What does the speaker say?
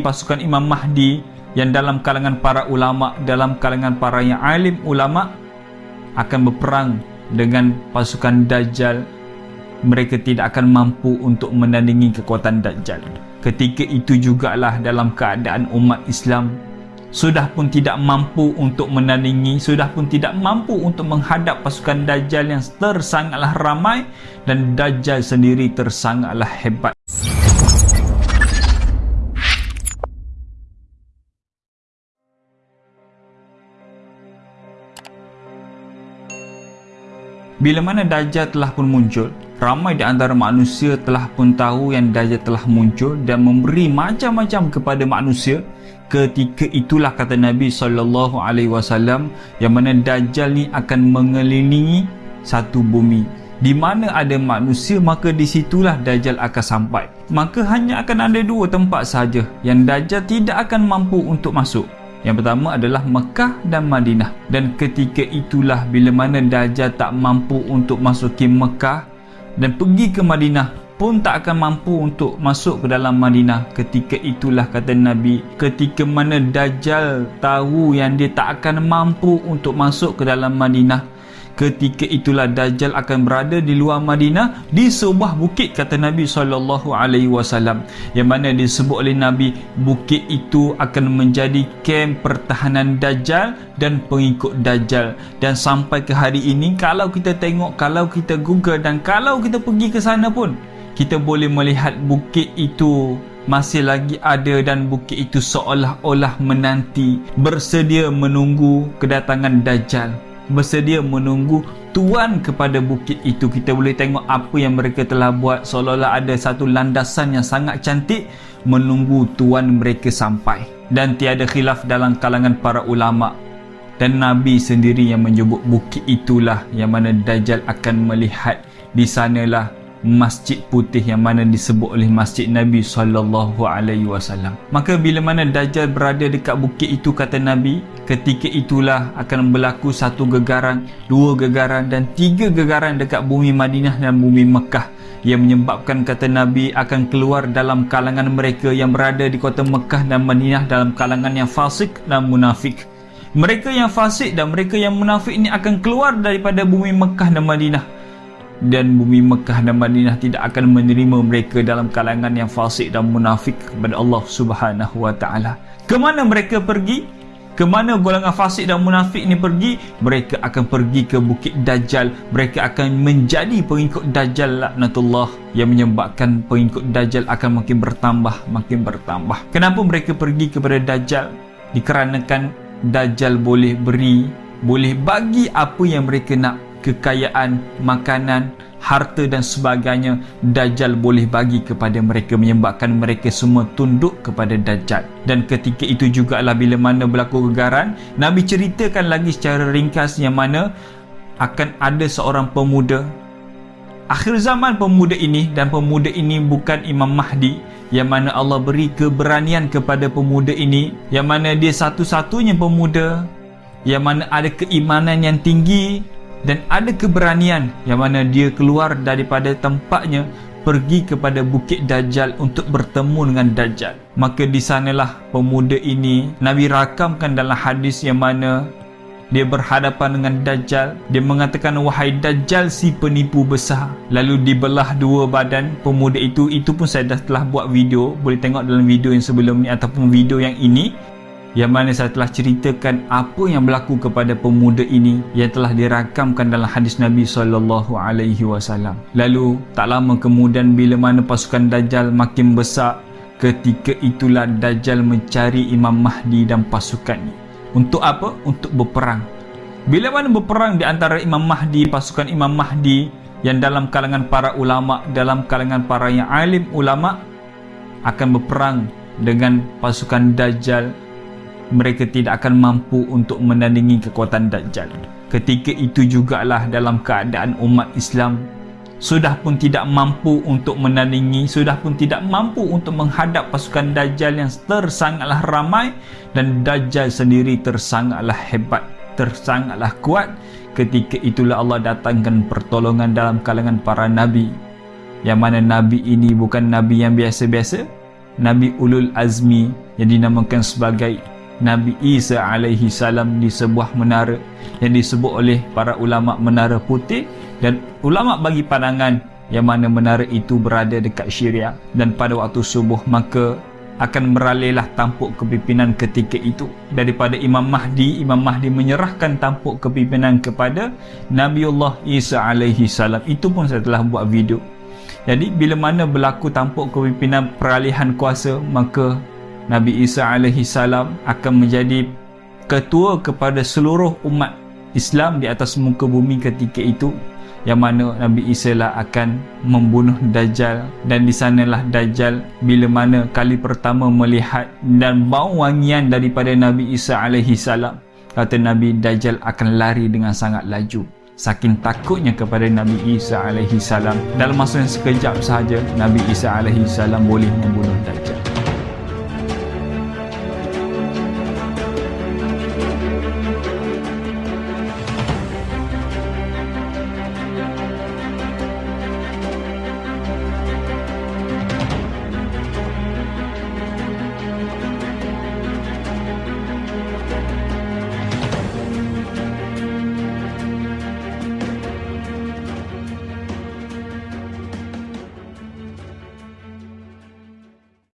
pasukan Imam Mahdi yang dalam kalangan para ulama dalam kalangan para yang alim ulama akan berperang dengan pasukan Dajjal. Mereka tidak akan mampu untuk menandingi kekuatan Dajjal. Ketika itu jugalah dalam keadaan umat Islam sudah pun tidak mampu untuk menandingi sudah pun tidak mampu untuk menghadap pasukan Dajjal yang tersangatlah ramai dan Dajjal sendiri tersangatlah hebat Bila mana Dajjal telah pun muncul, ramai di antara manusia telah pun tahu yang Dajjal telah muncul dan memberi macam-macam kepada manusia. Ketika itulah kata Nabi wasallam yang mana Dajjal ni akan mengelilingi satu bumi. Di mana ada manusia maka di situlah Dajjal akan sampai. Maka hanya akan ada dua tempat saja yang Dajjal tidak akan mampu untuk masuk. Yang pertama adalah Mekah dan Madinah. Dan ketika itulah bila mana Dajjal tak mampu untuk masuki Mekah dan pergi ke Madinah pun tak akan mampu untuk masuk ke dalam Madinah. Ketika itulah kata Nabi, ketika mana Dajjal tahu yang dia tak akan mampu untuk masuk ke dalam Madinah, ketika itulah Dajjal akan berada di luar Madinah di sebuah bukit kata Nabi sallallahu alaihi wasallam. Yang mana disebut oleh Nabi bukit itu akan menjadi kem pertahanan Dajjal dan pengikut Dajjal. Dan sampai ke hari ini kalau kita tengok kalau kita google dan kalau kita pergi ke sana pun kita boleh melihat bukit itu masih lagi ada dan bukit itu seolah-olah menanti bersedia menunggu kedatangan Dajjal bersedia menunggu tuan kepada bukit itu. Kita boleh tengok apa yang mereka telah buat. Seolah-olah ada satu landasan yang sangat cantik menunggu tuan mereka sampai. Dan tiada khilaf dalam kalangan para ulama dan Nabi sendiri yang menyebut bukit itulah yang mana Dajjal akan melihat di sanalah masjid putih yang mana disebut oleh masjid Nabi sallallahu alaihi wasallam. Maka bila mana Dajjal berada dekat bukit itu kata Nabi, ketika itulah akan berlaku satu gegaran, dua gegaran dan tiga gegaran dekat bumi Madinah dan bumi Mekah yang menyebabkan kata Nabi akan keluar dalam kalangan mereka yang berada di kota Mekah dan Madinah dalam kalangan yang fasik dan munafik. Mereka yang fasik dan mereka yang munafik ini akan keluar daripada bumi Mekah dan Madinah dan bumi Mekah dan Madinah tidak akan menerima mereka dalam kalangan yang fasik dan munafik kepada Allah Subhanahu wa taala. Ke mana mereka pergi? Ke mana golongan fasik dan munafik ini pergi? Mereka akan pergi ke Bukit Dajjal. Mereka akan menjadi pengikut Dajjal laknatullah yang menyebabkan pengikut Dajjal akan makin bertambah, makin bertambah. Kenapa mereka pergi kepada Dajjal? Dikarenakan Dajjal boleh beri, boleh bagi apa yang mereka nak kekayaan, makanan, harta dan sebagainya Dajjal boleh bagi kepada mereka menyebabkan mereka semua tunduk kepada Dajjal. Dan ketika itu juga lah bila mana berlaku gegaran Nabi ceritakan lagi secara ringkas yang mana akan ada seorang pemuda. Akhir zaman pemuda ini dan pemuda ini bukan Imam Mahdi yang mana Allah beri keberanian kepada pemuda ini yang mana dia satu-satunya pemuda yang mana ada keimanan yang tinggi dan ada keberanian yang mana dia keluar daripada tempatnya pergi kepada Bukit Dajjal untuk bertemu dengan Dajjal. Maka di sanalah pemuda ini Nabi rakamkan dalam hadis yang mana dia berhadapan dengan Dajjal. Dia mengatakan, wahai Dajjal si penipu besar. Lalu dibelah dua badan pemuda itu. Itu pun saya dah telah buat video. Boleh tengok dalam video yang sebelum ni ataupun video yang ini yang mana saya telah ceritakan apa yang berlaku kepada pemuda ini yang telah dirakamkan dalam hadis Nabi sallallahu alaihi wasallam. Lalu tak lama kemudian bila mana pasukan Dajjal makin besar, ketika itulah Dajjal mencari Imam Mahdi dan pasukannya. Untuk apa? Untuk berperang. Bila mana berperang di antara Imam Mahdi, pasukan Imam Mahdi yang dalam kalangan para ulama, dalam kalangan para yang alim ulama akan berperang dengan pasukan Dajjal mereka tidak akan mampu untuk menandingi kekuatan Dajjal. Ketika itu jugalah dalam keadaan umat Islam sudah pun tidak mampu untuk menandingi, sudah pun tidak mampu untuk menghadap pasukan Dajjal yang tersangatlah ramai dan Dajjal sendiri tersangatlah hebat, tersangatlah kuat. Ketika itulah Allah datangkan pertolongan dalam kalangan para Nabi. Yang mana Nabi ini bukan Nabi yang biasa-biasa, Nabi Ulul Azmi yang dinamakan sebagai Nabi Isa alaihi salam di sebuah menara yang disebut oleh para ulama menara putih dan ulama bagi pandangan yang mana menara itu berada dekat Syria dan pada waktu subuh maka akan meralihlah tampuk kepimpinan ketika itu. Daripada Imam Mahdi Imam Mahdi menyerahkan tampuk kepimpinan kepada Nabiullah Isa alaihi salam. Itu pun saya telah buat video. Jadi bila mana berlaku tampuk kepimpinan peralihan kuasa maka Nabi Isa alaihi salam akan menjadi ketua kepada seluruh umat Islam di atas muka bumi ketika itu yang mana Nabi Isa lah akan membunuh Dajjal. Dan di sanalah Dajjal bila mana kali pertama melihat dan bau wangian daripada Nabi Isa alaihi salam kata Nabi Dajjal akan lari dengan sangat laju. Saking takutnya kepada Nabi Isa alaihi salam. Dalam masa yang sekejap sahaja Nabi Isa alaihi salam boleh membunuh Dajjal